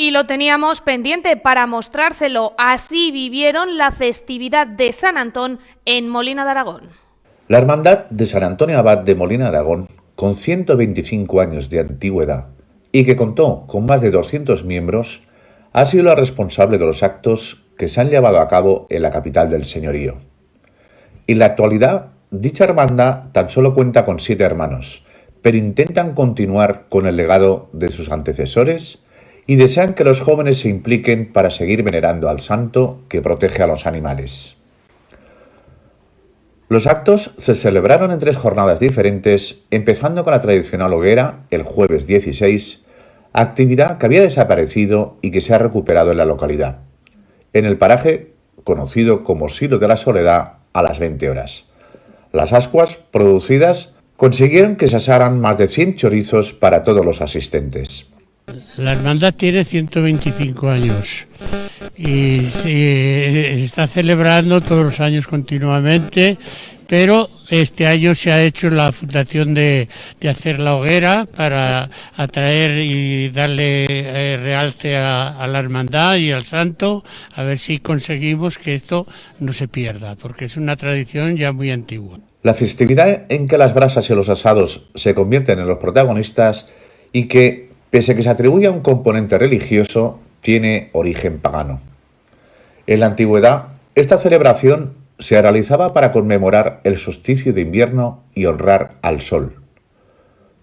Y lo teníamos pendiente para mostrárselo. Así vivieron la festividad de San Antón en Molina de Aragón. La Hermandad de San Antonio Abad de Molina de Aragón, con 125 años de antigüedad y que contó con más de 200 miembros, ha sido la responsable de los actos que se han llevado a cabo en la capital del señorío. En la actualidad, dicha hermandad tan solo cuenta con siete hermanos, pero intentan continuar con el legado de sus antecesores y desean que los jóvenes se impliquen para seguir venerando al santo que protege a los animales. Los actos se celebraron en tres jornadas diferentes, empezando con la tradicional hoguera el jueves 16, actividad que había desaparecido y que se ha recuperado en la localidad, en el paraje conocido como Silo de la Soledad a las 20 horas. Las ascuas producidas consiguieron que se asaran más de 100 chorizos para todos los asistentes. La hermandad tiene 125 años y se está celebrando todos los años continuamente, pero este año se ha hecho la fundación de, hacer la hoguera para atraer y darle eh, realce a, la hermandad y al santo, a ver si conseguimos que esto no se pierda, porque es una tradición ya muy antigua. La festividad en que las brasas y los asados se convierten en los protagonistas y que Pese a que se atribuye a un componente religioso, tiene origen pagano. En la antigüedad, esta celebración se realizaba para conmemorar el solsticio de invierno y honrar al sol.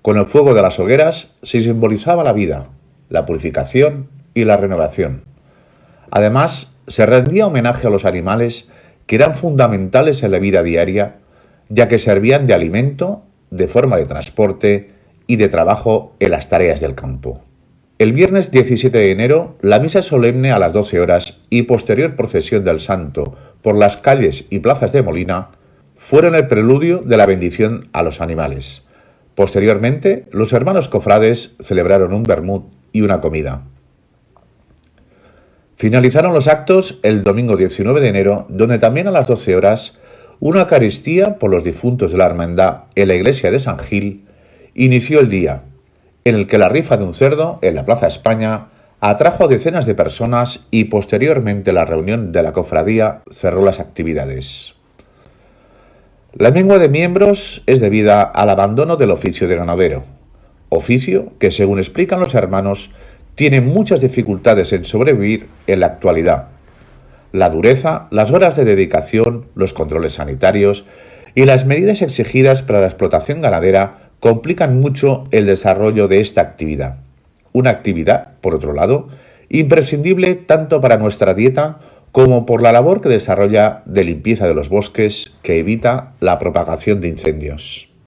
Con el fuego de las hogueras se simbolizaba la vida, la purificación y la renovación. Además, se rendía homenaje a los animales que eran fundamentales en la vida diaria, ya que servían de alimento, de forma de transporte y de trabajo en las tareas del campo. El viernes 17 de enero, la misa solemne a las 12 horas y posterior procesión del santo por las calles y plazas de Molina fueron el preludio de la bendición a los animales. Posteriormente, los hermanos cofrades celebraron un vermut y una comida. Finalizaron los actos el domingo 19 de enero, donde también a las 12 horas una Eucaristía por los difuntos de la hermandad en la iglesia de San Gil inició el día, en el que la rifa de un cerdo en la Plaza España atrajo a decenas de personas y posteriormente la reunión de la cofradía cerró las actividades. La mengua de miembros es debida al abandono del oficio de ganadero, oficio que, según explican los hermanos, tiene muchas dificultades en sobrevivir en la actualidad. La dureza, las horas de dedicación, los controles sanitarios y las medidas exigidas para la explotación ganadera complican mucho el desarrollo de esta actividad. Una actividad, por otro lado, imprescindible tanto para nuestra dieta como por la labor que desarrolla de limpieza de los bosques que evita la propagación de incendios.